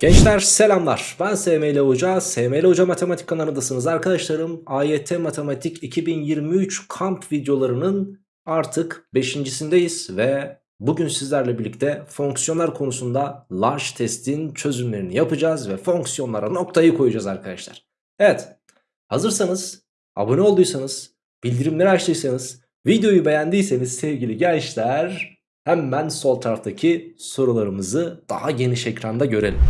Gençler selamlar. Ben SML Hoca. SML Hoca Matematik kanalındasınız arkadaşlarım. AYT Matematik 2023 kamp videolarının artık 5.sindeyiz ve bugün sizlerle birlikte fonksiyonlar konusunda large testin çözümlerini yapacağız ve fonksiyonlara noktayı koyacağız arkadaşlar. Evet, hazırsanız, abone olduysanız, bildirimleri açtıysanız, videoyu beğendiyseniz sevgili gençler hemen sol taraftaki sorularımızı daha geniş ekranda görelim.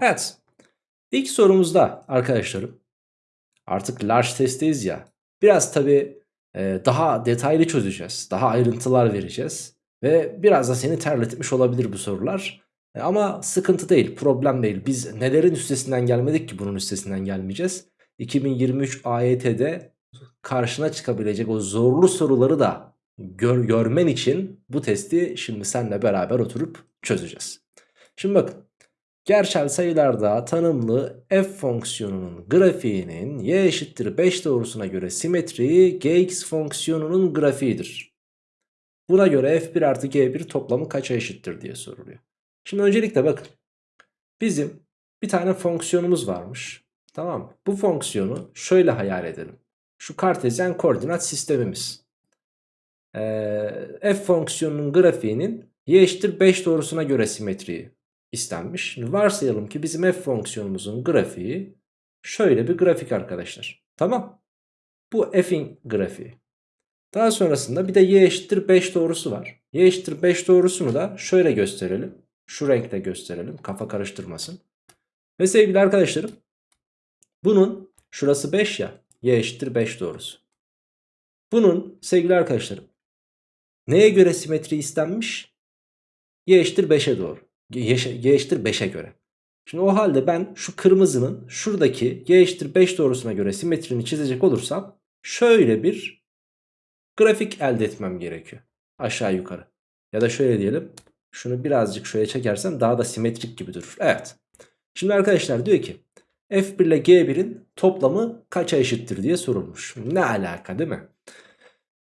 Evet. İlk sorumuzda arkadaşlarım artık large testteyiz ya. Biraz tabi daha detaylı çözeceğiz. Daha ayrıntılar vereceğiz. Ve biraz da seni terletmiş olabilir bu sorular. E, ama sıkıntı değil, problem değil. Biz nelerin üstesinden gelmedik ki bunun üstesinden gelmeyeceğiz. 2023 AYT'de karşına çıkabilecek o zorlu soruları da gör, görmen için bu testi şimdi seninle beraber oturup çözeceğiz. Şimdi bakın Gerçel sayılarda tanımlı f fonksiyonunun grafiğinin y eşittir 5 doğrusuna göre simetriği gx fonksiyonunun grafiğidir. Buna göre f1 artı g1 toplamı kaça eşittir diye soruluyor. Şimdi öncelikle bakın. Bizim bir tane fonksiyonumuz varmış. Tamam mı? Bu fonksiyonu şöyle hayal edelim. Şu kartezyen koordinat sistemimiz. Ee, f fonksiyonunun grafiğinin y eşittir 5 doğrusuna göre simetriği istenmiş. Şimdi varsayalım ki bizim f fonksiyonumuzun grafiği şöyle bir grafik arkadaşlar. Tamam. Bu f'in grafiği. Daha sonrasında bir de y eşittir 5 doğrusu var. y eşittir 5 doğrusunu da şöyle gösterelim. Şu renkte gösterelim. Kafa karıştırmasın. Ve sevgili arkadaşlarım bunun şurası 5 ya. y eşittir 5 doğrusu. Bunun sevgili arkadaşlarım neye göre simetri istenmiş? y eşittir 5'e doğru y eşittir 5'e göre. Şimdi o halde ben şu kırmızının şuradaki y eşittir 5 doğrusuna göre simetrini çizecek olursam şöyle bir grafik elde etmem gerekiyor. Aşağı yukarı. Ya da şöyle diyelim. Şunu birazcık şöyle çekersem daha da simetrik gibi durur. Evet. Şimdi arkadaşlar diyor ki F1 ile G1'in toplamı kaça eşittir diye sorulmuş. Ne alaka değil mi?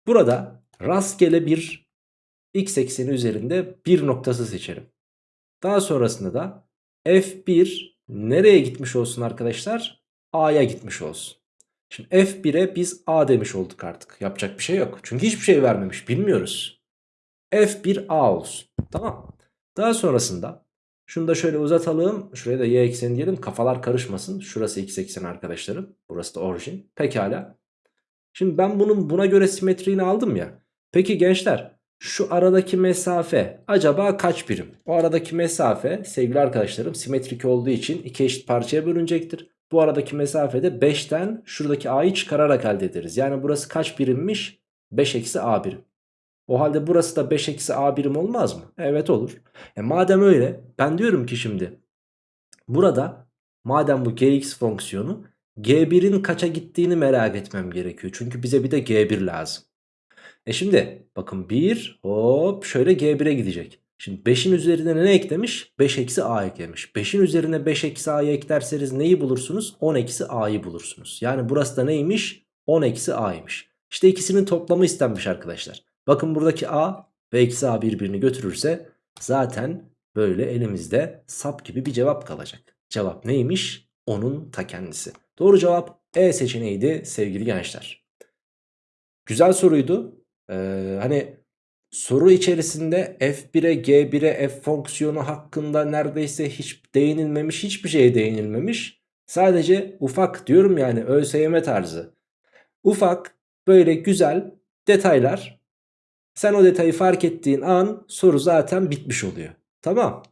Burada rastgele bir x ekseni üzerinde bir noktası seçelim. Daha sonrasında da F1 nereye gitmiş olsun arkadaşlar? A'ya gitmiş olsun. Şimdi F1'e biz A demiş olduk artık. Yapacak bir şey yok. Çünkü hiçbir şey vermemiş. Bilmiyoruz. F1 A olsun. Tamam. Daha sonrasında şunu da şöyle uzatalım. Şuraya da y ekseni diyelim. Kafalar karışmasın. Şurası x ekseni arkadaşlarım. Burası da orijin. Pekala. Şimdi ben bunun buna göre simetriğini aldım ya. Peki gençler şu aradaki mesafe acaba kaç birim? O aradaki mesafe sevgili arkadaşlarım simetrik olduğu için iki eşit parçaya bölünecektir. Bu aradaki mesafede 5'ten şuradaki a'yı çıkararak elde ederiz. Yani burası kaç birimmiş? 5 eksi a birim. O halde burası da 5 eksi a birim olmaz mı? Evet olur. E madem öyle ben diyorum ki şimdi burada madem bu gx fonksiyonu g1'in kaça gittiğini merak etmem gerekiyor. Çünkü bize bir de g1 lazım. E şimdi bakın 1 hop şöyle G1'e gidecek. Şimdi 5'in üzerine ne eklemiş? 5 eksi A eklemiş. 5'in üzerine 5 eksi A'yı eklerseniz neyi bulursunuz? 10 eksi A'yı bulursunuz. Yani burası da neymiş? 10 eksi A'ymış. İşte ikisinin toplamı istenmiş arkadaşlar. Bakın buradaki A ve eksi A birbirini götürürse zaten böyle elimizde sap gibi bir cevap kalacak. Cevap neymiş? Onun ta kendisi. Doğru cevap E seçeneğiydi sevgili gençler. Güzel soruydu. Ee, hani soru içerisinde F1'e G1'e F fonksiyonu hakkında neredeyse hiç değinilmemiş hiçbir şeye değinilmemiş. Sadece ufak diyorum yani ÖSYM tarzı. Ufak böyle güzel detaylar. Sen o detayı fark ettiğin an soru zaten bitmiş oluyor. Tamam.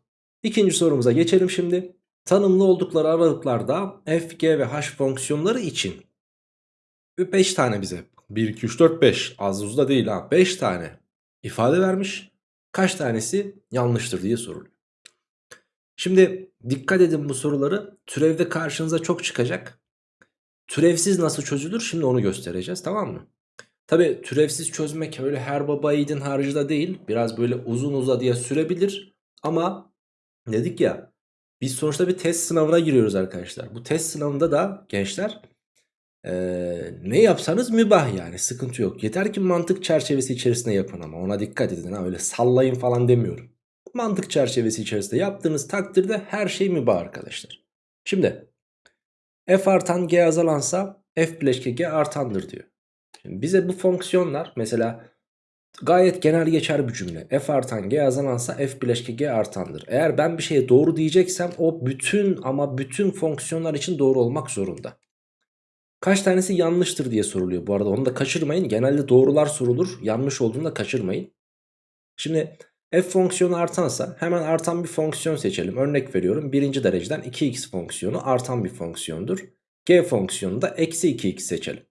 İkinci sorumuza geçelim şimdi. Tanımlı oldukları aralıklarda f, g ve h fonksiyonları için 5 tane bize 1, 2, 3, 4, 5 az uz da değil ha 5 tane ifade vermiş. Kaç tanesi yanlıştır diye soruluyor. Şimdi dikkat edin bu soruları türevde karşınıza çok çıkacak. Türevsiz nasıl çözülür şimdi onu göstereceğiz tamam mı? Tabi türevsiz çözmek öyle her baba yiğidin harcı da değil. Biraz böyle uzun uzadıya sürebilir. Ama dedik ya biz sonuçta bir test sınavına giriyoruz arkadaşlar. Bu test sınavında da gençler Ee, ne yapsanız mübah yani sıkıntı yok. Yeter ki mantık çerçevesi içerisinde yapın ama ona dikkat edin ha öyle sallayın falan demiyorum. Mantık çerçevesi içerisinde yaptığınız takdirde her şey mübah arkadaşlar. Şimdi f artan g azalansa f bileşke g artandır diyor. Şimdi bize bu fonksiyonlar mesela gayet genel geçer bir cümle. f artan g azalansa f bileşke g artandır. Eğer ben bir şeye doğru diyeceksem o bütün ama bütün fonksiyonlar için doğru olmak zorunda. Kaç tanesi yanlıştır diye soruluyor bu arada onu da kaçırmayın. Genelde doğrular sorulur yanlış olduğunu da kaçırmayın. Şimdi f fonksiyonu artansa hemen artan bir fonksiyon seçelim. Örnek veriyorum birinci dereceden 2x fonksiyonu artan bir fonksiyondur. g fonksiyonu da eksi 2x seçelim.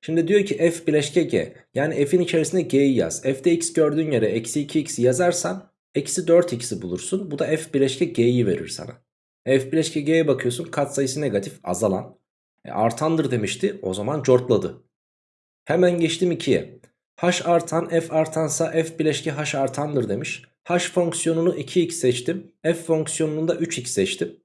Şimdi diyor ki f bileşke g yani f'in içerisinde g'yi yaz. f'de x gördüğün yere eksi 2x'i yazarsan eksi 4x'i bulursun. Bu da f bileşke g'yi verir sana. f bileşke g'ye bakıyorsun katsayısı negatif azalan. E, artandır demişti o zaman cortladı. Hemen geçtim 2'ye. h artan f artansa f bileşke h artandır demiş. h fonksiyonunu 2x seçtim. f fonksiyonunu da 3x seçtim.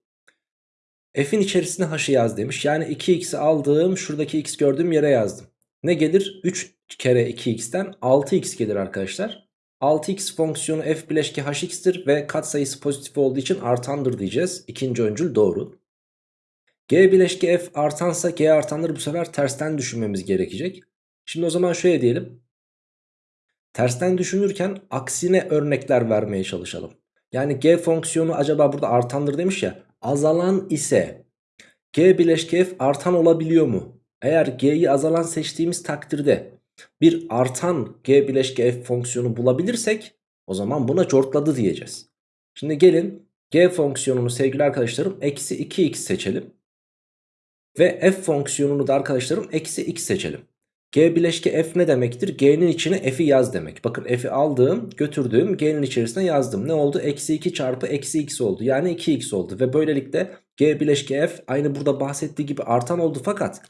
F'in içerisine h'ı yaz demiş. Yani 2x'i aldığım şuradaki x gördüğüm yere yazdım. Ne gelir? 3 kere 2x'ten 6x gelir arkadaşlar. 6x fonksiyonu f bileşke hx'tir ve katsayısı pozitif olduğu için artandır diyeceğiz. İkinci öncül doğru. G bileşke f artansa g artandır bu sefer tersten düşünmemiz gerekecek. Şimdi o zaman şöyle diyelim. Tersten düşünürken aksine örnekler vermeye çalışalım. Yani g fonksiyonu acaba burada artandır demiş ya. Azalan ise g bileşke f artan olabiliyor mu? Eğer g'yi azalan seçtiğimiz takdirde bir artan g bileşke f fonksiyonu bulabilirsek o zaman buna cortladı diyeceğiz. Şimdi gelin g fonksiyonunu sevgili arkadaşlarım eksi 2x seçelim. Ve f fonksiyonunu da arkadaşlarım eksi x seçelim. G bileşke f ne demektir? G'nin içine f'i yaz demek. Bakın f'i aldığım götürdüğüm G'nin içerisine yazdım. Ne oldu? Eksi 2 çarpı eksi x oldu. Yani 2x oldu. Ve böylelikle G bileşke f aynı burada bahsettiği gibi artan oldu. Fakat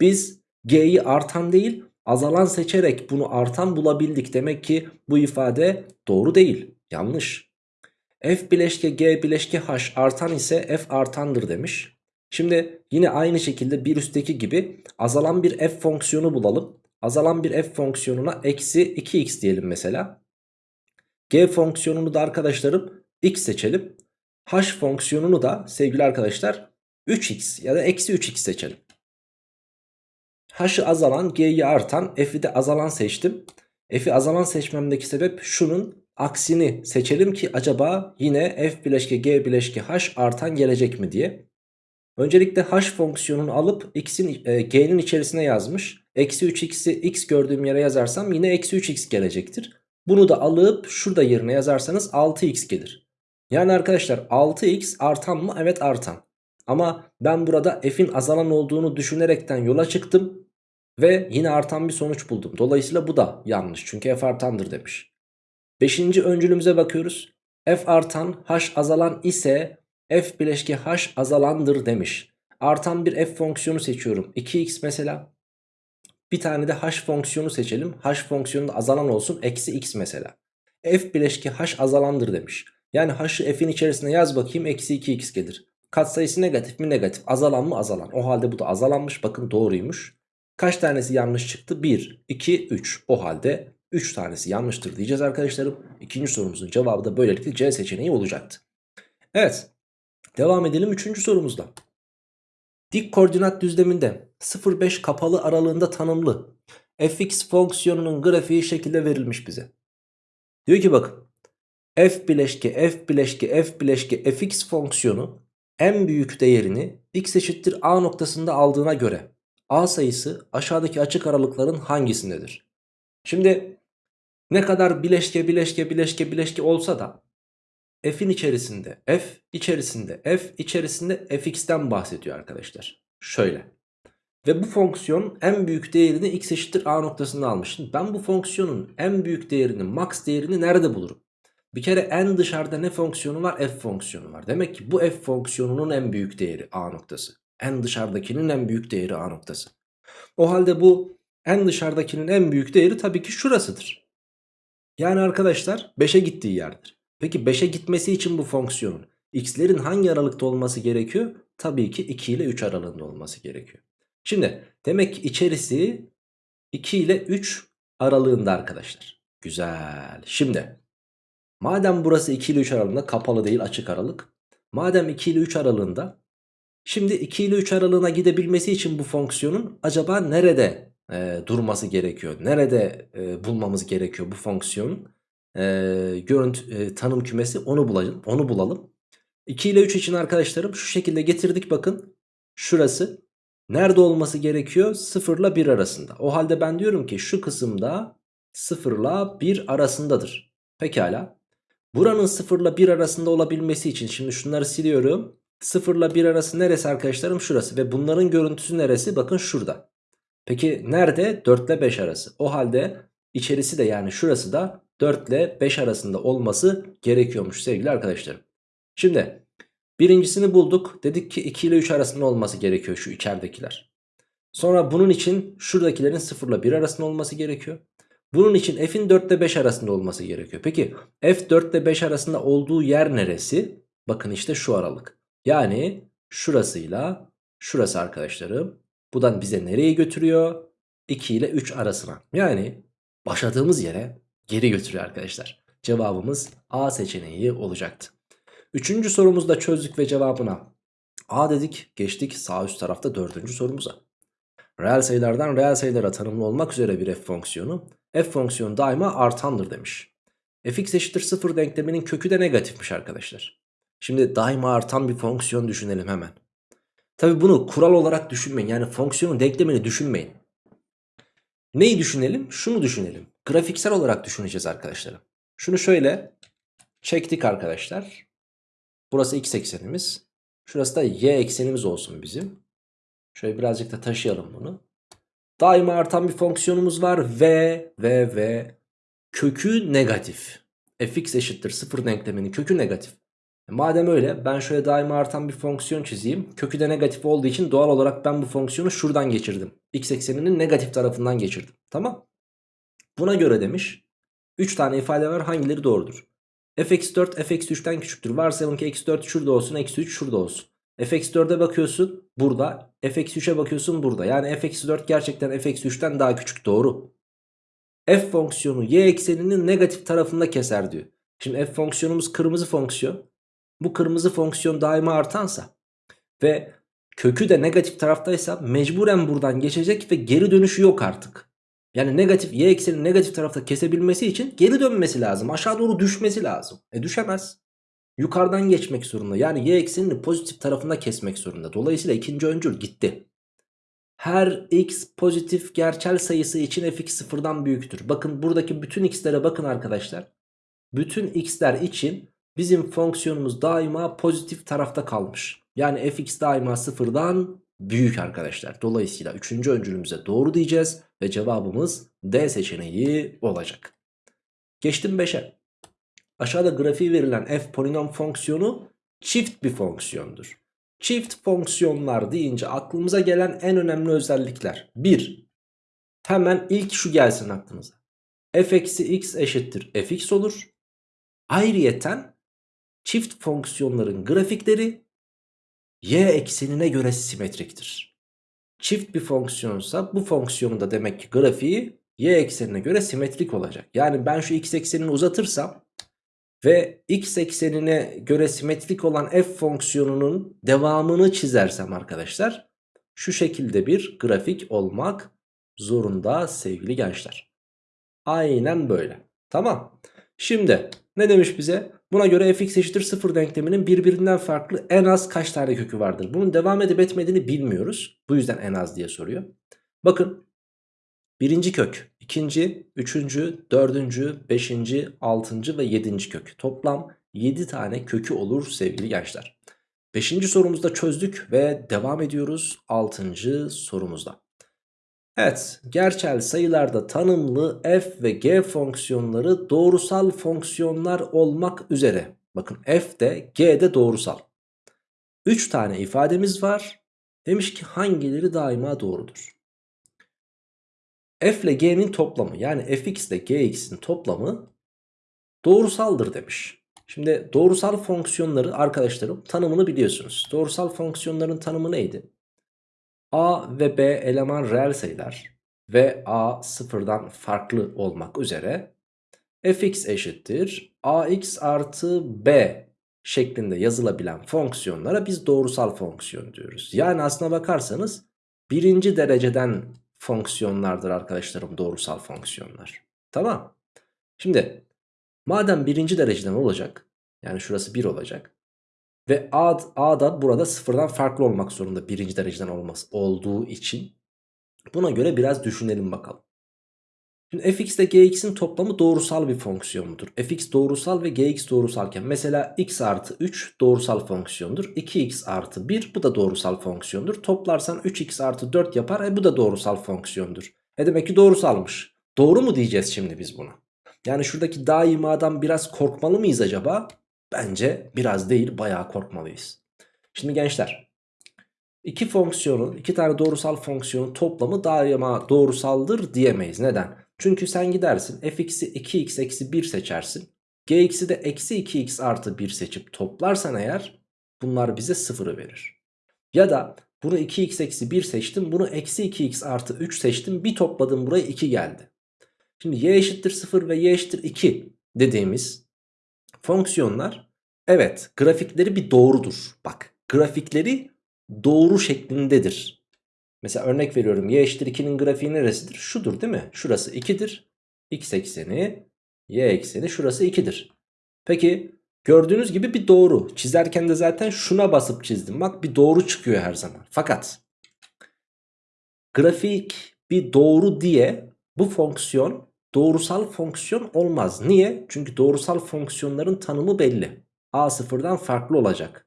biz G'yi artan değil azalan seçerek bunu artan bulabildik. Demek ki bu ifade doğru değil. Yanlış. F bileşke G bileşke H artan ise F artandır demiş. Şimdi yine aynı şekilde bir üstteki gibi azalan bir f fonksiyonu bulalım. Azalan bir f fonksiyonuna eksi 2x diyelim mesela. G fonksiyonunu da arkadaşlarım x seçelim. H fonksiyonunu da sevgili arkadaşlar 3x ya da eksi 3x seçelim. H'ı azalan G'yi artan F'i de azalan seçtim. F'i azalan seçmemdeki sebep şunun aksini seçelim ki acaba yine F bileşke G bileşke H artan gelecek mi diye. Öncelikle h fonksiyonunu alıp x'in e, g'nin içerisine yazmış. Eksi 3x'i x gördüğüm yere yazarsam yine eksi 3x gelecektir. Bunu da alıp şurada yerine yazarsanız 6x gelir. Yani arkadaşlar 6x artan mı? Evet artan. Ama ben burada f'in azalan olduğunu düşünerekten yola çıktım. Ve yine artan bir sonuç buldum. Dolayısıyla bu da yanlış. Çünkü f artandır demiş. Beşinci öncülümüze bakıyoruz. f artan h azalan ise f bileşke h azalandır demiş. Artan bir f fonksiyonu seçiyorum. 2x mesela. Bir tane de h fonksiyonu seçelim. h fonksiyonu da azalan olsun. Eksi x mesela. f bileşke h azalandır demiş. Yani h'ı f'in içerisine yaz bakayım. Eksi 2x gelir. Katsayısı negatif mi negatif. Azalan mı azalan. O halde bu da azalanmış. Bakın doğruymuş. Kaç tanesi yanlış çıktı? 1, 2, 3. O halde 3 tanesi yanlıştır diyeceğiz arkadaşlarım. İkinci sorumuzun cevabı da böylelikle C seçeneği olacaktı. Evet. Devam edelim 3. sorumuzda. Dik koordinat düzleminde 0,5 kapalı aralığında tanımlı fx fonksiyonunun grafiği şekilde verilmiş bize. Diyor ki bakın f bileşke f bileşke f bileşke fx fonksiyonu en büyük değerini x eşittir a noktasında aldığına göre a sayısı aşağıdaki açık aralıkların hangisindedir? Şimdi ne kadar bileşke bileşke bileşke bileşke olsa da f'in içerisinde f içerisinde f içerisinde fx'ten bahsediyor arkadaşlar. Şöyle. Ve bu fonksiyon en büyük değerini x eşittir a noktasında almış. Şimdi ben bu fonksiyonun en büyük değerini max değerini nerede bulurum? Bir kere en dışarıda ne fonksiyonu var? F fonksiyonu var. Demek ki bu f fonksiyonunun en büyük değeri a noktası. En dışarıdakinin en büyük değeri a noktası. O halde bu en dışarıdakinin en büyük değeri tabii ki şurasıdır. Yani arkadaşlar 5'e gittiği yerdir. Peki 5'e gitmesi için bu fonksiyonun x'lerin hangi aralıkta olması gerekiyor? Tabii ki 2 ile 3 aralığında olması gerekiyor. Şimdi demek ki içerisi 2 ile 3 aralığında arkadaşlar. Güzel. Şimdi madem burası 2 ile 3 aralığında kapalı değil açık aralık. Madem 2 ile 3 aralığında şimdi 2 ile 3 aralığına gidebilmesi için bu fonksiyonun acaba nerede e, durması gerekiyor? Nerede e, bulmamız gerekiyor bu fonksiyonun e, görüntü e, tanım kümesi onu bulalım. Onu bulalım. 2 ile 3 için arkadaşlarım şu şekilde getirdik bakın. Şurası nerede olması gerekiyor? 0 ile 1 arasında. O halde ben diyorum ki şu kısımda 0 ile 1 arasındadır. Pekala. Buranın 0 ile 1 arasında olabilmesi için şimdi şunları siliyorum. 0 ile 1 arası neresi arkadaşlarım? Şurası. Ve bunların görüntüsü neresi? Bakın şurada. Peki nerede? 4 ile 5 arası. O halde içerisi de yani şurası da 4 ile 5 arasında olması gerekiyormuş sevgili arkadaşlarım. Şimdi birincisini bulduk. Dedik ki 2 ile 3 arasında olması gerekiyor şu içeridekiler. Sonra bunun için şuradakilerin 0 ile 1 arasında olması gerekiyor. Bunun için f'in 4 ile 5 arasında olması gerekiyor. Peki f 4 ile 5 arasında olduğu yer neresi? Bakın işte şu aralık. Yani şurasıyla şurası arkadaşlarım. Bu da bize nereye götürüyor? 2 ile 3 arasına. Yani başladığımız yere geri götürüyor arkadaşlar. Cevabımız A seçeneği olacaktı. Üçüncü sorumuzda çözdük ve cevabına A dedik. Geçtik sağ üst tarafta dördüncü sorumuza. Reel sayılardan reel sayılara tanımlı olmak üzere bir f fonksiyonu. f fonksiyonu daima artandır demiş. fx eşittir 0 denkleminin kökü de negatifmiş arkadaşlar. Şimdi daima artan bir fonksiyon düşünelim hemen. Tabi bunu kural olarak düşünmeyin. Yani fonksiyonun denklemini düşünmeyin. Neyi düşünelim? Şunu düşünelim. Grafiksel olarak düşüneceğiz arkadaşlar. Şunu şöyle çektik arkadaşlar. Burası x eksenimiz. Şurası da y eksenimiz olsun bizim. Şöyle birazcık da taşıyalım bunu. Daima artan bir fonksiyonumuz var. V, V, V. Kökü negatif. fx eşittir 0 denkleminin kökü negatif. E madem öyle ben şöyle daima artan bir fonksiyon çizeyim. Kökü de negatif olduğu için doğal olarak ben bu fonksiyonu şuradan geçirdim. X ekseninin negatif tarafından geçirdim. Tamam. Buna göre demiş 3 tane ifade var hangileri doğrudur? fx4 fx3'ten küçüktür. Varsayalım ki x4 şurada olsun eksi 3 şurada olsun. fx4'e bakıyorsun burada fx3'e bakıyorsun burada. Yani fx4 gerçekten fx3'ten daha küçük doğru. f fonksiyonu y ekseninin negatif tarafında keser diyor. Şimdi f fonksiyonumuz kırmızı fonksiyon. Bu kırmızı fonksiyon daima artansa ve kökü de negatif taraftaysa mecburen buradan geçecek ve geri dönüşü yok artık. Yani negatif y eksenin negatif tarafta kesebilmesi için geri dönmesi lazım. Aşağı doğru düşmesi lazım. E düşemez. Yukarıdan geçmek zorunda. Yani y eksenini pozitif tarafında kesmek zorunda. Dolayısıyla ikinci öncül gitti. Her x pozitif gerçel sayısı için fx sıfırdan büyüktür. Bakın buradaki bütün x'lere bakın arkadaşlar. Bütün x'ler için bizim fonksiyonumuz daima pozitif tarafta kalmış. Yani fx daima sıfırdan büyük arkadaşlar. Dolayısıyla üçüncü öncülümüze doğru diyeceğiz ve cevabımız D seçeneği olacak. Geçtim 5'e. Aşağıda grafiği verilen f polinom fonksiyonu çift bir fonksiyondur. Çift fonksiyonlar deyince aklımıza gelen en önemli özellikler. 1. Hemen ilk şu gelsin aklınıza. f eksi x eşittir fx olur. Ayrıyeten çift fonksiyonların grafikleri y eksenine göre simetriktir. Çift bir fonksiyonsa bu fonksiyonun da demek ki grafiği y eksenine göre simetrik olacak. Yani ben şu x eksenini uzatırsam ve x eksenine göre simetrik olan f fonksiyonunun devamını çizersem arkadaşlar şu şekilde bir grafik olmak zorunda sevgili gençler. Aynen böyle. Tamam. Şimdi ne demiş bize? Buna göre fx eşittir 0 denkleminin birbirinden farklı en az kaç tane kökü vardır? Bunun devam edip etmediğini bilmiyoruz. Bu yüzden en az diye soruyor. Bakın birinci kök, ikinci, üçüncü, dördüncü, beşinci, altıncı ve yedinci kök. Toplam 7 tane kökü olur sevgili gençler. Beşinci sorumuzda çözdük ve devam ediyoruz altıncı sorumuzda. Evet, gerçel sayılarda tanımlı f ve g fonksiyonları doğrusal fonksiyonlar olmak üzere. Bakın f de g de doğrusal. 3 tane ifademiz var. Demiş ki hangileri daima doğrudur? f ile g'nin toplamı yani fx ile gx'in toplamı doğrusaldır demiş. Şimdi doğrusal fonksiyonları arkadaşlarım tanımını biliyorsunuz. Doğrusal fonksiyonların tanımı neydi? A ve B eleman reel sayılar ve A sıfırdan farklı olmak üzere fx eşittir ax artı b şeklinde yazılabilen fonksiyonlara biz doğrusal fonksiyon diyoruz. Yani aslına bakarsanız birinci dereceden fonksiyonlardır arkadaşlarım doğrusal fonksiyonlar. Tamam. Şimdi madem birinci dereceden olacak yani şurası 1 olacak ve a, a da burada sıfırdan farklı olmak zorunda birinci dereceden olması olduğu için buna göre biraz düşünelim bakalım. Şimdi fx ile gx'in toplamı doğrusal bir fonksiyon mudur? fx doğrusal ve gx doğrusalken mesela x artı 3 doğrusal fonksiyondur. 2x artı 1 bu da doğrusal fonksiyondur. Toplarsan 3x artı 4 yapar e bu da doğrusal fonksiyondur. E demek ki doğrusalmış. Doğru mu diyeceğiz şimdi biz buna? Yani şuradaki daimadan biraz korkmalı mıyız acaba? Bence biraz değil bayağı korkmalıyız. Şimdi gençler iki fonksiyonun iki tane doğrusal fonksiyonun toplamı daima doğrusaldır diyemeyiz. Neden? Çünkü sen gidersin fx'i 2x eksi 1 seçersin. gx'i de eksi 2x artı 1 seçip toplarsan eğer bunlar bize 0'ı verir. Ya da bunu 2x eksi 1 seçtim bunu eksi 2x artı 3 seçtim bir topladım buraya 2 geldi. Şimdi y eşittir 0 ve y eşittir 2 dediğimiz fonksiyonlar evet grafikleri bir doğrudur. Bak grafikleri doğru şeklindedir. Mesela örnek veriyorum y eşittir 2'nin grafiği neresidir? Şudur değil mi? Şurası 2'dir. X ekseni, y ekseni şurası 2'dir. Peki gördüğünüz gibi bir doğru. Çizerken de zaten şuna basıp çizdim. Bak bir doğru çıkıyor her zaman. Fakat grafik bir doğru diye bu fonksiyon doğrusal fonksiyon olmaz. Niye? Çünkü doğrusal fonksiyonların tanımı belli. A sıfırdan farklı olacak.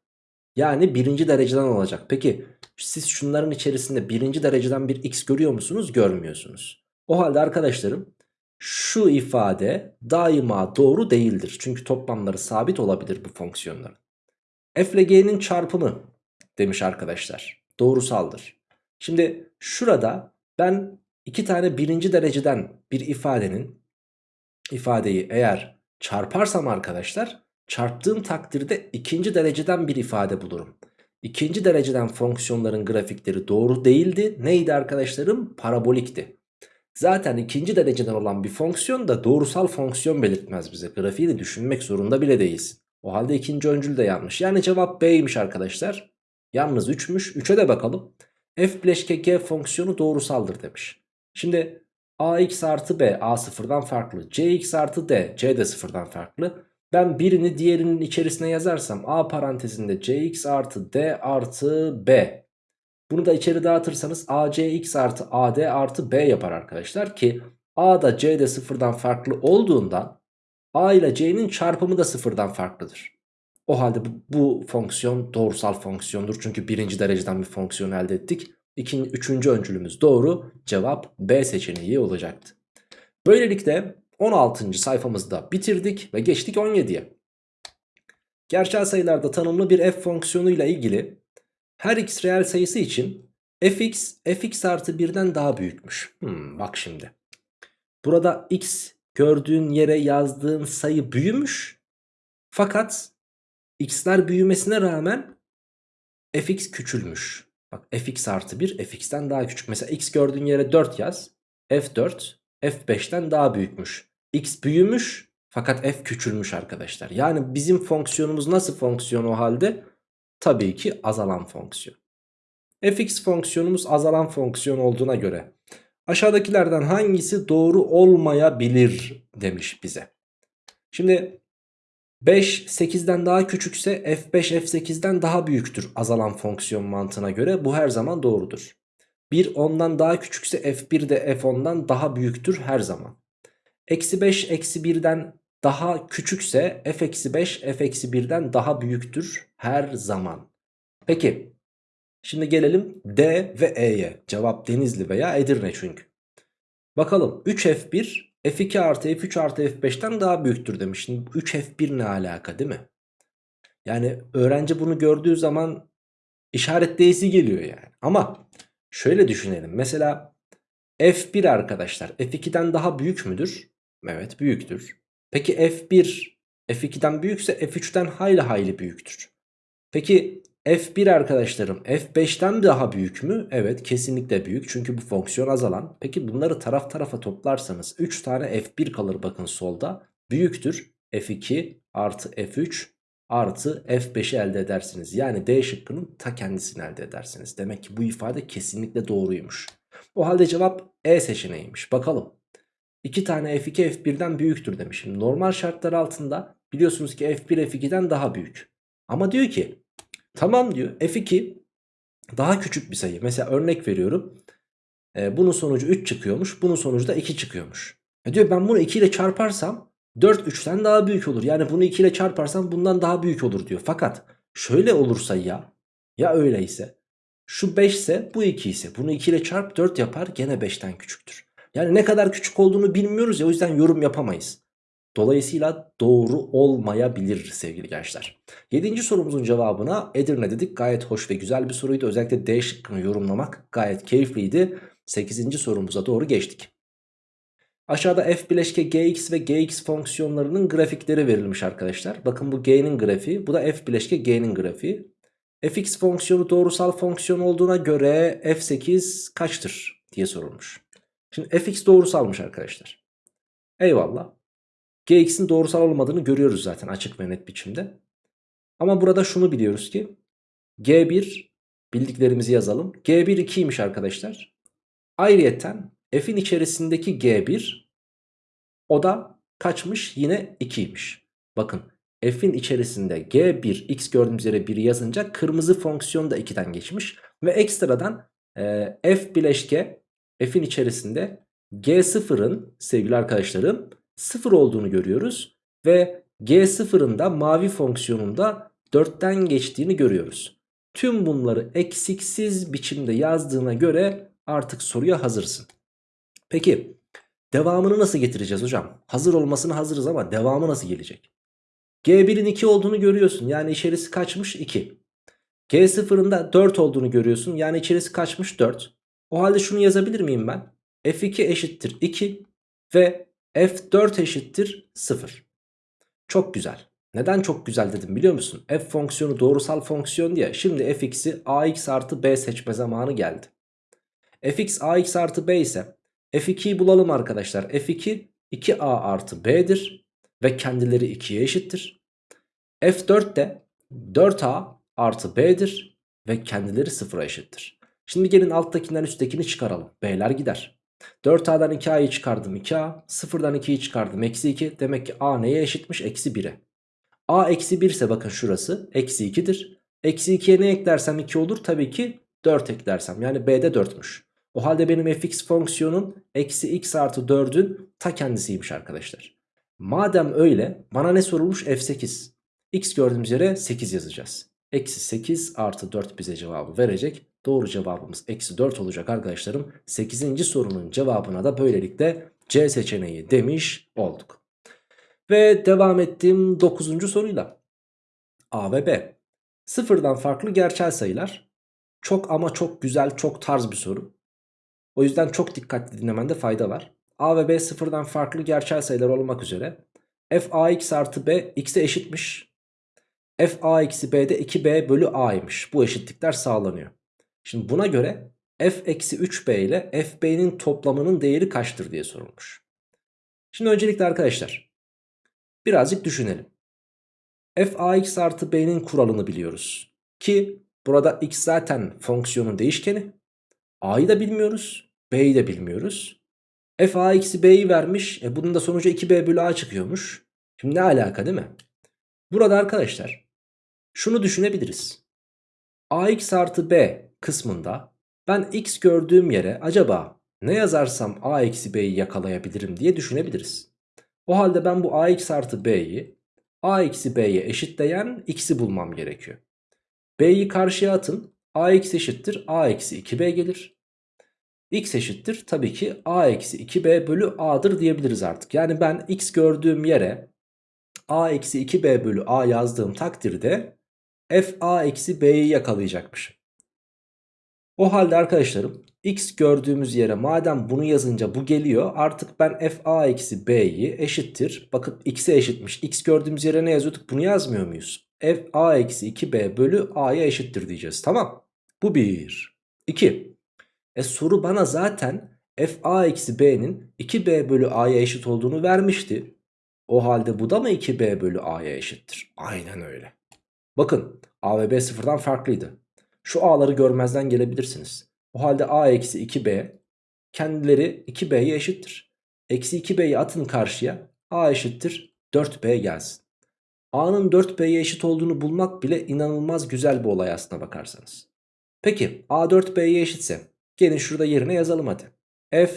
Yani birinci dereceden olacak. Peki siz şunların içerisinde birinci dereceden bir x görüyor musunuz? Görmüyorsunuz. O halde arkadaşlarım şu ifade daima doğru değildir. Çünkü toplamları sabit olabilir bu fonksiyonların. f ile g'nin çarpımı demiş arkadaşlar. Doğrusaldır. Şimdi şurada ben iki tane birinci dereceden bir ifadenin ifadeyi eğer çarparsam arkadaşlar çarptığım takdirde ikinci dereceden bir ifade bulurum. İkinci dereceden fonksiyonların grafikleri doğru değildi. Neydi arkadaşlarım? Parabolikti. Zaten ikinci dereceden olan bir fonksiyon da doğrusal fonksiyon belirtmez bize. Grafiğini düşünmek zorunda bile değiliz. O halde ikinci öncül de yanlış. Yani cevap B'ymiş arkadaşlar. Yalnız 3'müş. 3'e de bakalım. F bileşke G fonksiyonu doğrusaldır demiş. Şimdi ax artı b a sıfırdan farklı. cx artı d c de sıfırdan farklı. Ben birini diğerinin içerisine yazarsam a parantezinde cx artı d artı b. Bunu da içeri dağıtırsanız acx artı ad artı b yapar arkadaşlar ki a da c de sıfırdan farklı olduğunda a ile c'nin çarpımı da sıfırdan farklıdır. O halde bu, bu fonksiyon doğrusal fonksiyondur. Çünkü birinci dereceden bir fonksiyon elde ettik. İkinci, üçüncü öncülümüz doğru. Cevap B seçeneği olacaktı. Böylelikle 16. sayfamızda bitirdik ve geçtik 17'ye. Gerçel sayılarda tanımlı bir f fonksiyonuyla ilgili her x reel sayısı için fx fx artı 1'den daha büyükmüş. Hmm, bak şimdi. Burada x gördüğün yere yazdığın sayı büyümüş. Fakat x'ler büyümesine rağmen fx küçülmüş. Bak fx artı 1 fx'ten daha küçük. Mesela x gördüğün yere 4 yaz. f4 f5'ten daha büyükmüş. x büyümüş fakat f küçülmüş arkadaşlar. Yani bizim fonksiyonumuz nasıl fonksiyon o halde? Tabii ki azalan fonksiyon. fx fonksiyonumuz azalan fonksiyon olduğuna göre aşağıdakilerden hangisi doğru olmayabilir demiş bize. Şimdi 5 8'den daha küçükse f5 f8'den daha büyüktür azalan fonksiyon mantığına göre bu her zaman doğrudur. 1 10'dan daha küçükse f1 de f10'dan daha büyüktür her zaman. Eksi 5 eksi 1'den daha küçükse f eksi 5 f eksi 1'den daha büyüktür her zaman. Peki şimdi gelelim D ve E'ye. Cevap Denizli veya Edirne çünkü. Bakalım 3f1 f2 artı f3 artı f5'ten daha büyüktür demiş. Şimdi 3 f1 ne alaka değil mi? Yani öğrenci bunu gördüğü zaman işaretleyisi geliyor yani. Ama şöyle düşünelim. Mesela f1 arkadaşlar f2'den daha büyük müdür? Evet büyüktür. Peki f1 f2'den büyükse f3'ten hayli hayli büyüktür. Peki F1 arkadaşlarım F5'ten daha büyük mü? Evet kesinlikle büyük çünkü bu fonksiyon azalan. Peki bunları taraf tarafa toplarsanız 3 tane F1 kalır bakın solda. Büyüktür F2 artı F3 artı F5'i elde edersiniz. Yani D şıkkının ta kendisini elde edersiniz. Demek ki bu ifade kesinlikle doğruymuş. O halde cevap E seçeneğiymiş. Bakalım. 2 tane F2 F1'den büyüktür demişim. Normal şartlar altında biliyorsunuz ki F1 F2'den daha büyük. Ama diyor ki tamam diyor F2 daha küçük bir sayı. Mesela örnek veriyorum. Ee, bunun sonucu 3 çıkıyormuş. Bunun sonucu da 2 çıkıyormuş. E diyor ben bunu 2 ile çarparsam 4 3'ten daha büyük olur. Yani bunu 2 ile çarparsam bundan daha büyük olur diyor. Fakat şöyle olursa ya ya öyleyse şu 5 ise bu 2 ise bunu 2 ile çarp 4 yapar gene 5'ten küçüktür. Yani ne kadar küçük olduğunu bilmiyoruz ya o yüzden yorum yapamayız. Dolayısıyla doğru olmayabilir sevgili gençler. 7. sorumuzun cevabına Edirne dedik. Gayet hoş ve güzel bir soruydu. Özellikle D şıkkını yorumlamak gayet keyifliydi. 8. sorumuza doğru geçtik. Aşağıda f bileşke gx ve gx fonksiyonlarının grafikleri verilmiş arkadaşlar. Bakın bu g'nin grafiği bu da f bileşke g'nin grafiği. fx fonksiyonu doğrusal fonksiyon olduğuna göre f8 kaçtır diye sorulmuş. Şimdi fx doğrusalmış arkadaşlar. Eyvallah. Gx'in doğrusal olmadığını görüyoruz zaten açık ve net biçimde. Ama burada şunu biliyoruz ki g1 bildiklerimizi yazalım. g1 2'ymiş arkadaşlar. Ayrıyeten f'in içerisindeki g1 o da kaçmış yine 2'ymiş. Bakın f'in içerisinde g1 x gördüğümüz yere 1'i yazınca kırmızı fonksiyon da 2'den geçmiş. Ve ekstradan e, f bileşke f'in içerisinde g0'ın sevgili arkadaşlarım 0 olduğunu görüyoruz. Ve g0'ın da mavi fonksiyonunda 4'ten geçtiğini görüyoruz. Tüm bunları eksiksiz biçimde yazdığına göre artık soruya hazırsın. Peki devamını nasıl getireceğiz hocam? Hazır olmasına hazırız ama devamı nasıl gelecek? G1'in 2 olduğunu görüyorsun. Yani içerisi kaçmış 2. G0'ın da 4 olduğunu görüyorsun. Yani içerisi kaçmış 4. O halde şunu yazabilir miyim ben? F2 eşittir 2 ve F4 eşittir 0. Çok güzel. Neden çok güzel dedim biliyor musun? F fonksiyonu doğrusal fonksiyon diye. Şimdi fx'i ax artı b seçme zamanı geldi. fx ax artı b ise f2'yi bulalım arkadaşlar. f2 2a artı b'dir ve kendileri 2'ye eşittir. f4 de 4a artı b'dir ve kendileri 0'a eşittir. Şimdi gelin alttakinden üsttekini çıkaralım. B'ler gider. 4a'dan 2a'yı çıkardım 2a. 0'dan 2'yi çıkardım eksi 2. Demek ki a neye eşitmiş? Eksi 1'e. a eksi 1 ise bakın şurası eksi 2'dir. Eksi 2'ye ne eklersem 2 olur? Tabii ki 4 eklersem. Yani b'de 4'müş. O halde benim fx fonksiyonun eksi x artı 4'ün ta kendisiymiş arkadaşlar. Madem öyle bana ne sorulmuş? f8. x gördüğümüz yere 8 yazacağız. Eksi 8 artı 4 bize cevabı verecek. Doğru cevabımız eksi 4 olacak arkadaşlarım. 8. sorunun cevabına da böylelikle C seçeneği demiş olduk. Ve devam ettiğim 9. soruyla. A ve B. Sıfırdan farklı gerçel sayılar. Çok ama çok güzel, çok tarz bir soru. O yüzden çok dikkatli dinlemende fayda var. A ve B sıfırdan farklı gerçel sayılar olmak üzere. f ax artı b x'e eşitmiş. f a eksi b'de 2b bölü a'ymış. Bu eşitlikler sağlanıyor. Şimdi buna göre f eksi 3b ile fb'nin toplamının değeri kaçtır diye sorulmuş. Şimdi öncelikle arkadaşlar birazcık düşünelim. f ax artı b'nin kuralını biliyoruz. Ki burada x zaten fonksiyonun değişkeni. a'yı da bilmiyoruz. b'yi de bilmiyoruz. f a eksi b'yi vermiş. E bunun da sonucu 2b bölü a çıkıyormuş. Şimdi ne alaka değil mi? Burada arkadaşlar şunu düşünebiliriz. ax artı b kısmında ben x gördüğüm yere acaba ne yazarsam a eksi b'yi yakalayabilirim diye düşünebiliriz. O halde ben bu ax artı b'yi a eksi b'ye eşitleyen x'i bulmam gerekiyor. b'yi karşıya atın ax eşittir a eksi 2b gelir. x eşittir tabii ki a eksi 2b bölü a'dır diyebiliriz artık. Yani ben x gördüğüm yere a eksi 2b bölü a yazdığım takdirde f a eksi b'yi yakalayacakmışım. O halde arkadaşlarım x gördüğümüz yere madem bunu yazınca bu geliyor artık ben f a eksi b'yi eşittir. Bakın x'e eşitmiş. x gördüğümüz yere ne yazıyorduk bunu yazmıyor muyuz? f a eksi 2b bölü a'ya eşittir diyeceğiz. Tamam. Bu 1. 2. E soru bana zaten f a eksi b'nin 2b bölü a'ya eşit olduğunu vermişti. O halde bu da mı 2b bölü a'ya eşittir? Aynen öyle. Bakın a ve b sıfırdan farklıydı. Şu a'ları görmezden gelebilirsiniz. O halde a eksi 2b kendileri 2b'ye eşittir. Eksi 2b'yi atın karşıya a eşittir 4b gelsin. a'nın 4b'ye eşit olduğunu bulmak bile inanılmaz güzel bir olay aslına bakarsanız. Peki a 4b'ye eşitse gelin şurada yerine yazalım hadi. f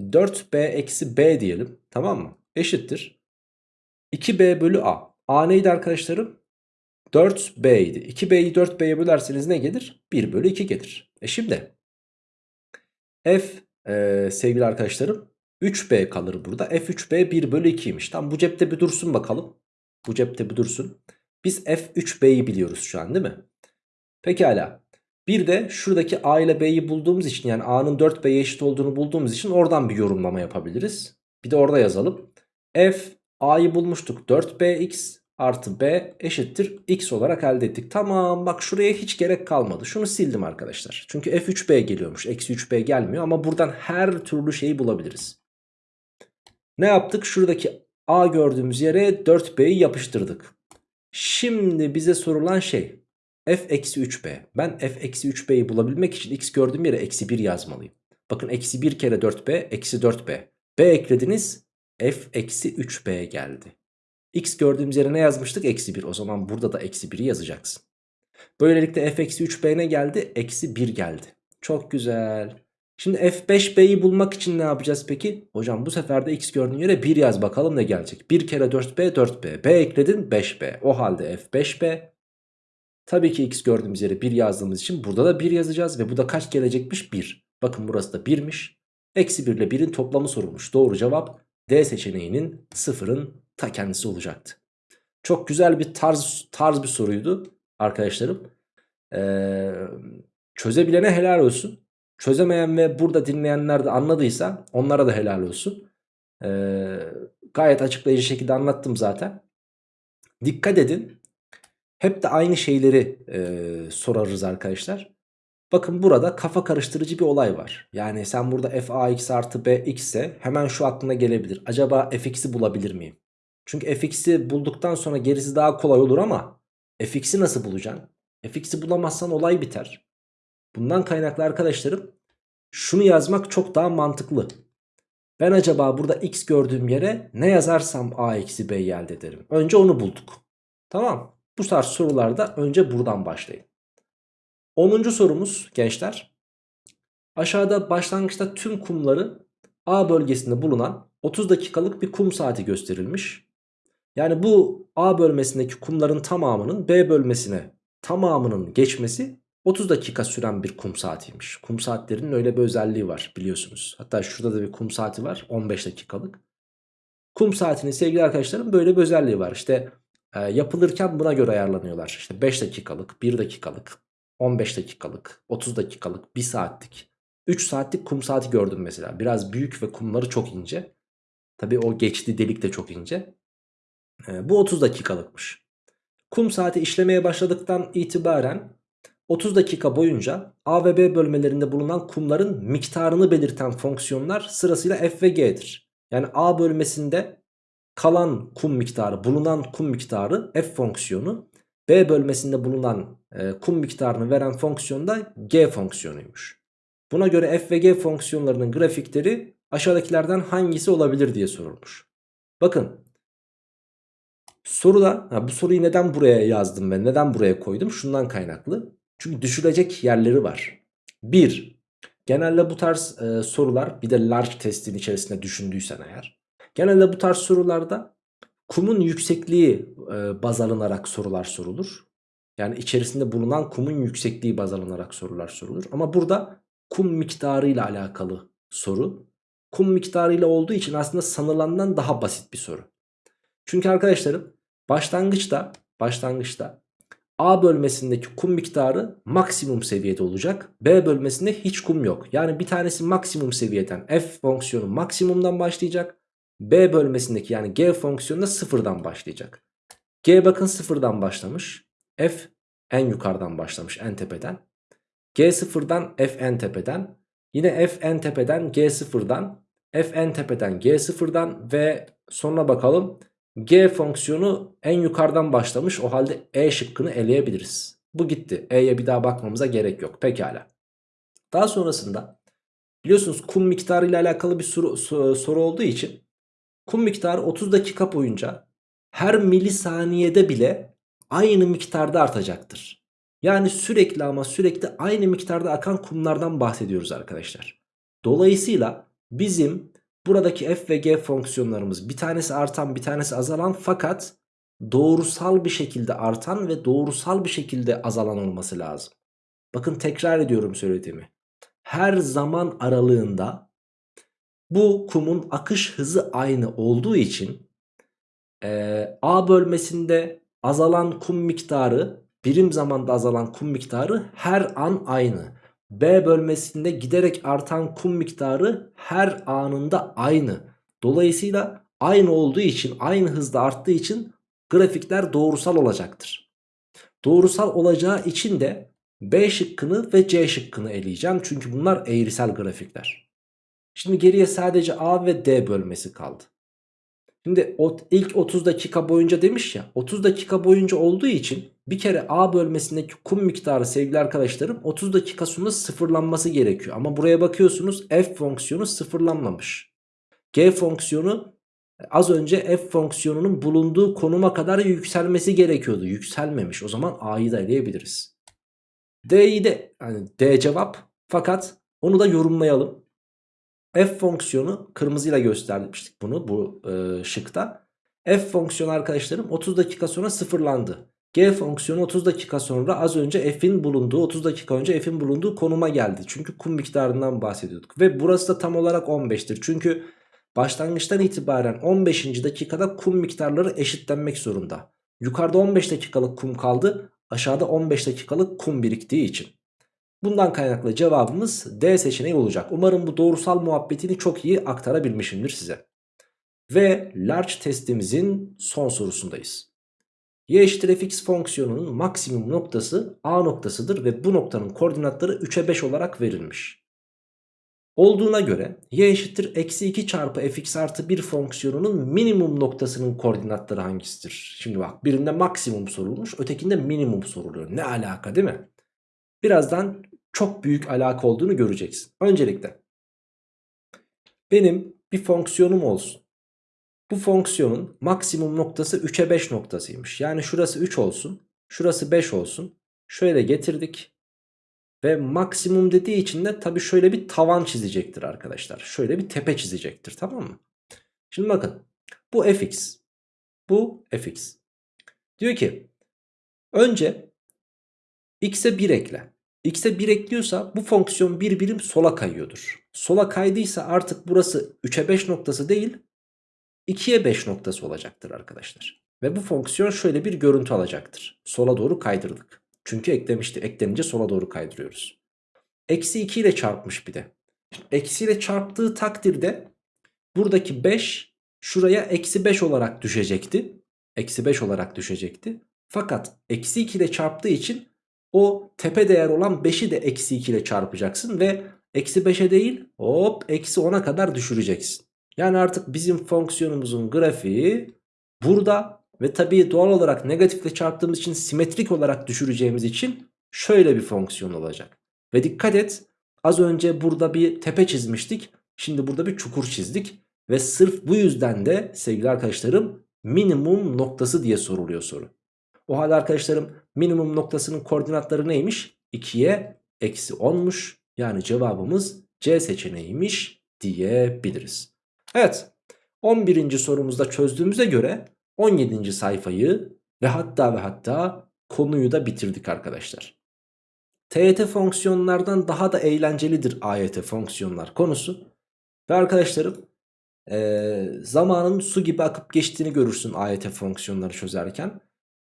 4b eksi b diyelim tamam mı? Eşittir. 2b bölü a. a neydi arkadaşlarım? 4b idi. 2b'yi 4b'ye bölerseniz ne gelir? 1 bölü 2 gelir. E şimdi f e, sevgili arkadaşlarım 3b kalır burada. f 3b 1 bölü 2'ymiş. Tam bu cepte bir dursun bakalım. Bu cepte bir dursun. Biz f 3b'yi biliyoruz şu an değil mi? Pekala. Bir de şuradaki a ile b'yi bulduğumuz için yani a'nın 4b'ye eşit olduğunu bulduğumuz için oradan bir yorumlama yapabiliriz. Bir de orada yazalım. f a'yı bulmuştuk 4bx artı b eşittir x olarak elde ettik. Tamam bak şuraya hiç gerek kalmadı. Şunu sildim arkadaşlar. Çünkü f3b geliyormuş. Eksi 3b gelmiyor ama buradan her türlü şeyi bulabiliriz. Ne yaptık? Şuradaki a gördüğümüz yere 4b'yi yapıştırdık. Şimdi bize sorulan şey f eksi 3b. Ben f eksi 3b'yi bulabilmek için x gördüğüm yere eksi 1 yazmalıyım. Bakın eksi 1 kere 4b eksi 4b. b eklediniz f eksi 3b geldi. X gördüğümüz yere ne yazmıştık? Eksi 1. O zaman burada da eksi 1'i yazacaksın. Böylelikle f eksi 3b ne geldi? Eksi 1 geldi. Çok güzel. Şimdi f5b'yi bulmak için ne yapacağız peki? Hocam bu sefer de x gördüğün yere 1 yaz bakalım ne gelecek? 1 kere 4b 4b. b ekledin 5b. O halde f5b. Tabii ki x gördüğümüz yere 1 yazdığımız için burada da 1 yazacağız. Ve bu da kaç gelecekmiş? 1. Bakın burası da 1'miş. Eksi 1 ile 1'in toplamı sorulmuş. Doğru cevap D seçeneğinin sıfırın ta kendisi olacaktı. Çok güzel bir tarz tarz bir soruydu arkadaşlarım. Ee, çözebilene helal olsun. Çözemeyen ve burada dinleyenler de anladıysa onlara da helal olsun. Ee, gayet açıklayıcı şekilde anlattım zaten. Dikkat edin. Hep de aynı şeyleri e, sorarız arkadaşlar. Bakın burada kafa karıştırıcı bir olay var. Yani sen burada f ax artı b x ise hemen şu aklına gelebilir. Acaba fx'i bulabilir miyim? Çünkü fx'i bulduktan sonra gerisi daha kolay olur ama fx'i nasıl bulacaksın? fx'i bulamazsan olay biter. Bundan kaynaklı arkadaşlarım şunu yazmak çok daha mantıklı. Ben acaba burada x gördüğüm yere ne yazarsam a eksi b elde ederim. Önce onu bulduk. Tamam. Bu tarz sorularda önce buradan başlayın. 10. sorumuz gençler. Aşağıda başlangıçta tüm kumları A bölgesinde bulunan 30 dakikalık bir kum saati gösterilmiş. Yani bu A bölmesindeki kumların tamamının B bölmesine tamamının geçmesi 30 dakika süren bir kum saatiymiş. Kum saatlerinin öyle bir özelliği var biliyorsunuz. Hatta şurada da bir kum saati var 15 dakikalık. Kum saatinin sevgili arkadaşlarım böyle bir özelliği var. İşte e, yapılırken buna göre ayarlanıyorlar. İşte 5 dakikalık, 1 dakikalık, 15 dakikalık, 30 dakikalık, 1 saatlik, 3 saatlik kum saati gördüm mesela. Biraz büyük ve kumları çok ince. Tabii o geçti delik de çok ince. Ee, bu 30 dakikalıkmış. Kum saati işlemeye başladıktan itibaren 30 dakika boyunca A ve B bölmelerinde bulunan kumların miktarını belirten fonksiyonlar sırasıyla f ve g'dir. Yani A bölmesinde kalan kum miktarı, bulunan kum miktarı f fonksiyonu. B bölmesinde bulunan e, kum miktarını veren fonksiyon da g fonksiyonuymuş. Buna göre f ve g fonksiyonlarının grafikleri aşağıdakilerden hangisi olabilir diye sorulmuş. Bakın soruda ha, bu soruyu neden buraya yazdım ve neden buraya koydum? Şundan kaynaklı. Çünkü düşülecek yerleri var. 1. Genelde bu tarz e, sorular bir de large testin içerisinde düşündüysen eğer. Genelde bu tarz sorularda kumun yüksekliği e, baz alınarak sorular sorulur. Yani içerisinde bulunan kumun yüksekliği baz alınarak sorular sorulur. Ama burada kum miktarı ile alakalı soru. Kum miktarı ile olduğu için aslında sanılandan daha basit bir soru. Çünkü arkadaşlarım başlangıçta başlangıçta A bölmesindeki kum miktarı maksimum seviyede olacak. B bölmesinde hiç kum yok. Yani bir tanesi maksimum seviyeden f fonksiyonu maksimumdan başlayacak. B bölmesindeki yani g fonksiyonu da sıfırdan başlayacak. G bakın sıfırdan başlamış. F en yukarıdan başlamış en tepeden. G sıfırdan F en tepeden. Yine F en tepeden G sıfırdan. F en tepeden G sıfırdan ve sonra bakalım G fonksiyonu en yukarıdan başlamış. O halde E şıkkını eleyebiliriz. Bu gitti. E'ye bir daha bakmamıza gerek yok. Pekala. Daha sonrasında biliyorsunuz kum miktarı ile alakalı bir soru, soru olduğu için kum miktarı 30 dakika boyunca her milisaniyede bile aynı miktarda artacaktır. Yani sürekli ama sürekli aynı miktarda akan kumlardan bahsediyoruz arkadaşlar. Dolayısıyla bizim buradaki f ve g fonksiyonlarımız bir tanesi artan bir tanesi azalan fakat doğrusal bir şekilde artan ve doğrusal bir şekilde azalan olması lazım. Bakın tekrar ediyorum söylediğimi. Her zaman aralığında bu kumun akış hızı aynı olduğu için e, A bölmesinde azalan kum miktarı birim zamanda azalan kum miktarı her an aynı. B bölmesinde giderek artan kum miktarı her anında aynı. Dolayısıyla aynı olduğu için aynı hızda arttığı için grafikler doğrusal olacaktır. Doğrusal olacağı için de B şıkkını ve C şıkkını eleyeceğim. Çünkü bunlar eğrisel grafikler. Şimdi geriye sadece A ve D bölmesi kaldı. Şimdi ilk 30 dakika boyunca demiş ya 30 dakika boyunca olduğu için bir kere A bölmesindeki kum miktarı sevgili arkadaşlarım 30 dakika sonra sıfırlanması gerekiyor. Ama buraya bakıyorsunuz f fonksiyonu sıfırlanmamış. G fonksiyonu az önce f fonksiyonunun bulunduğu konuma kadar yükselmesi gerekiyordu. Yükselmemiş o zaman A'yı da eleyebiliriz. D'yi de yani D cevap fakat onu da yorumlayalım f fonksiyonu kırmızıyla göstermiştik bunu bu e, şıkta. f fonksiyonu arkadaşlarım 30 dakika sonra sıfırlandı. G fonksiyonu 30 dakika sonra az önce f'in bulunduğu 30 dakika önce f'in bulunduğu konuma geldi. Çünkü kum miktarından bahsediyorduk. Ve burası da tam olarak 15'tir. Çünkü başlangıçtan itibaren 15. dakikada kum miktarları eşitlenmek zorunda. Yukarıda 15 dakikalık kum kaldı. Aşağıda 15 dakikalık kum biriktiği için. Bundan kaynaklı cevabımız D seçeneği olacak. Umarım bu doğrusal muhabbetini çok iyi aktarabilmişimdir size. Ve large testimizin son sorusundayız. Y eşittir fx fonksiyonunun maksimum noktası A noktasıdır ve bu noktanın koordinatları 3'e 5 olarak verilmiş. Olduğuna göre y eşittir eksi 2 çarpı fx artı 1 fonksiyonunun minimum noktasının koordinatları hangisidir? Şimdi bak birinde maksimum sorulmuş ötekinde minimum soruluyor. Ne alaka değil mi? Birazdan çok büyük alaka olduğunu göreceksin. Öncelikle benim bir fonksiyonum olsun. Bu fonksiyonun maksimum noktası 3'e 5 noktasıymış. Yani şurası 3 olsun. Şurası 5 olsun. Şöyle getirdik. Ve maksimum dediği için de tabii şöyle bir tavan çizecektir arkadaşlar. Şöyle bir tepe çizecektir tamam mı? Şimdi bakın bu fx. Bu fx. Diyor ki önce x'e 1 ekle x'e 1 ekliyorsa bu fonksiyon bir birim sola kayıyordur. Sola kaydıysa artık burası 3'e 5 noktası değil 2'ye 5 noktası olacaktır arkadaşlar. Ve bu fonksiyon şöyle bir görüntü alacaktır. Sola doğru kaydırdık. Çünkü eklemişti. Eklenince sola doğru kaydırıyoruz. Eksi 2 ile çarpmış bir de. Eksi ile çarptığı takdirde buradaki 5 şuraya eksi 5 olarak düşecekti. Eksi 5 olarak düşecekti. Fakat eksi 2 ile çarptığı için o tepe değer olan 5'i de eksi 2 ile çarpacaksın ve eksi 5'e değil hop eksi 10'a kadar düşüreceksin. Yani artık bizim fonksiyonumuzun grafiği burada ve tabii doğal olarak negatifle çarptığımız için simetrik olarak düşüreceğimiz için şöyle bir fonksiyon olacak. Ve dikkat et az önce burada bir tepe çizmiştik. Şimdi burada bir çukur çizdik. Ve sırf bu yüzden de sevgili arkadaşlarım minimum noktası diye soruluyor soru. O halde arkadaşlarım minimum noktasının koordinatları neymiş? 2'ye eksi 10'muş. Yani cevabımız C seçeneğiymiş diyebiliriz. Evet 11. sorumuzda çözdüğümüze göre 17. sayfayı ve hatta ve hatta konuyu da bitirdik arkadaşlar. TYT fonksiyonlardan daha da eğlencelidir AYT fonksiyonlar konusu. Ve arkadaşlarım ee, zamanın su gibi akıp geçtiğini görürsün AYT fonksiyonları çözerken.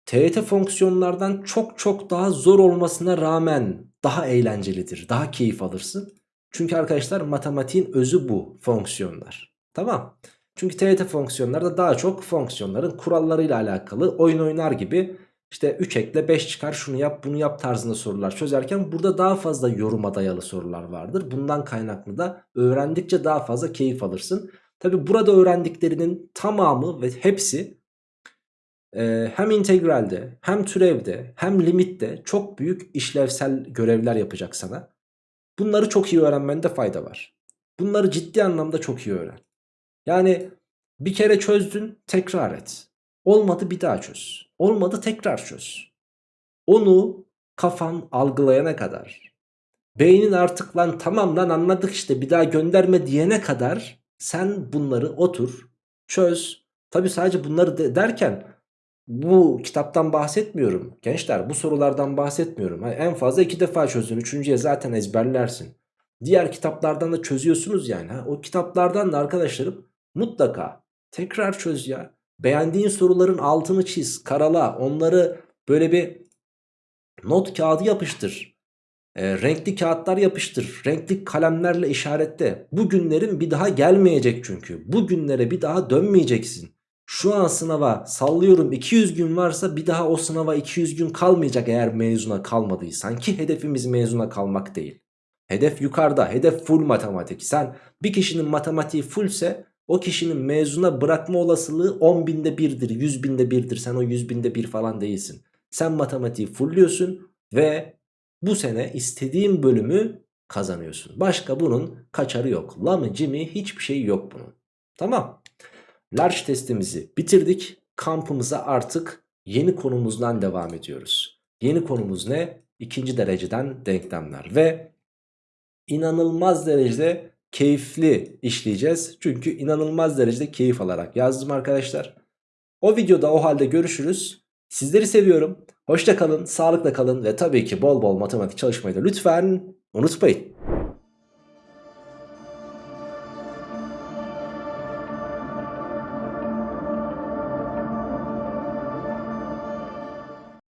TYT fonksiyonlardan çok çok daha zor olmasına rağmen daha eğlencelidir. Daha keyif alırsın. Çünkü arkadaşlar matematiğin özü bu fonksiyonlar. Tamam. Çünkü TYT fonksiyonları da daha çok fonksiyonların kurallarıyla alakalı oyun oynar gibi işte 3 ekle 5 çıkar şunu yap bunu yap tarzında sorular çözerken burada daha fazla yoruma dayalı sorular vardır. Bundan kaynaklı da öğrendikçe daha fazla keyif alırsın. Tabi burada öğrendiklerinin tamamı ve hepsi e, hem integralde hem türevde hem limitte çok büyük işlevsel görevler yapacak sana. Bunları çok iyi öğrenmende fayda var. Bunları ciddi anlamda çok iyi öğren. Yani bir kere çözdün tekrar et. Olmadı bir daha çöz. Olmadı tekrar çöz. Onu kafan algılayana kadar. Beynin artık lan tamam lan anladık işte bir daha gönderme diyene kadar sen bunları otur çöz. Tabi sadece bunları de derken bu kitaptan bahsetmiyorum. Gençler bu sorulardan bahsetmiyorum. Hani en fazla iki defa çözün. Üçüncüye zaten ezberlersin. Diğer kitaplardan da çözüyorsunuz yani. Ha? O kitaplardan da arkadaşlarım mutlaka tekrar çöz ya. Beğendiğin soruların altını çiz, karala, onları böyle bir not kağıdı yapıştır. E, renkli kağıtlar yapıştır. Renkli kalemlerle işaretle. Bu günlerin bir daha gelmeyecek çünkü. Bu günlere bir daha dönmeyeceksin. Şu an sınava sallıyorum 200 gün varsa bir daha o sınava 200 gün kalmayacak eğer mezuna kalmadıysan ki hedefimiz mezuna kalmak değil. Hedef yukarıda, hedef full matematik. Sen bir kişinin matematiği fullse o kişinin mezuna bırakma olasılığı 10 binde birdir, 100 binde birdir. Sen o 100 binde bir falan değilsin. Sen matematiği fullliyorsun ve bu sene istediğin bölümü kazanıyorsun. Başka bunun kaçarı yok. Lamı cimi hiçbir şey yok bunun. Tamam. Large testimizi bitirdik. Kampımıza artık yeni konumuzdan devam ediyoruz. Yeni konumuz ne? İkinci dereceden denklemler ve inanılmaz derecede keyifli işleyeceğiz. Çünkü inanılmaz derecede keyif alarak yazdım arkadaşlar. O videoda o halde görüşürüz. Sizleri seviyorum. Hoşça kalın, sağlıkla kalın ve tabii ki bol bol matematik çalışmayı da lütfen unutmayın.